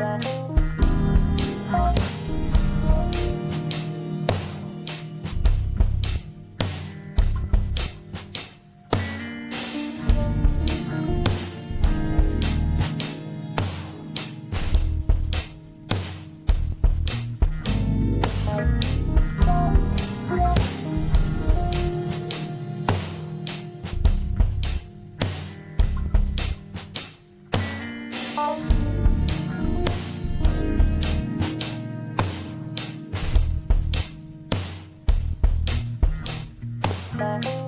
Bye. Bye.